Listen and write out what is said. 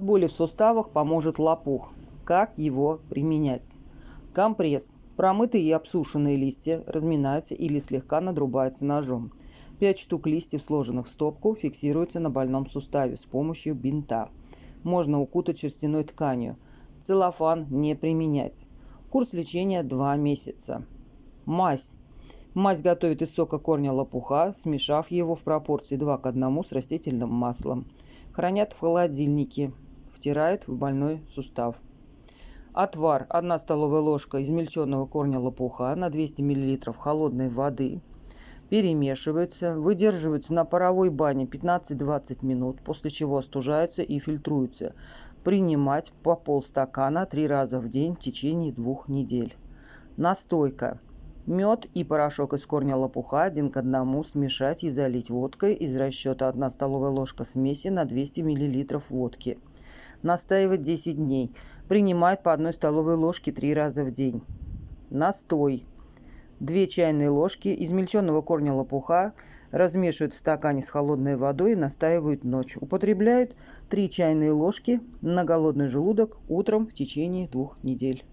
Боли в суставах поможет лопух. Как его применять? Компресс. Промытые и обсушенные листья разминаются или слегка надрубаются ножом. 5 штук листьев, сложенных в стопку, фиксируются на больном суставе с помощью бинта. Можно укутать шерстяной тканью. Целлофан не применять. Курс лечения 2 месяца. Мазь. Мазь готовят из сока корня лопуха, смешав его в пропорции 2 к 1 с растительным маслом. Хранят в холодильнике. Втирают в больной сустав. Отвар. 1 столовая ложка измельченного корня лопуха на 200 мл холодной воды. Перемешиваются, выдерживаются на паровой бане 15-20 минут, после чего остужаются и фильтруются. Принимать по полстакана три раза в день в течение двух недель. Настойка. Мед и порошок из корня лопуха один к одному смешать и залить водкой из расчета 1 столовая ложка смеси на 200 мл водки. Настаивать 10 дней. Принимать по одной столовой ложке 3 раза в день. Настой. 2 чайные ложки измельченного корня лопуха размешивают в стакане с холодной водой и настаивают ночь. Употребляют 3 чайные ложки на голодный желудок утром в течение двух недель.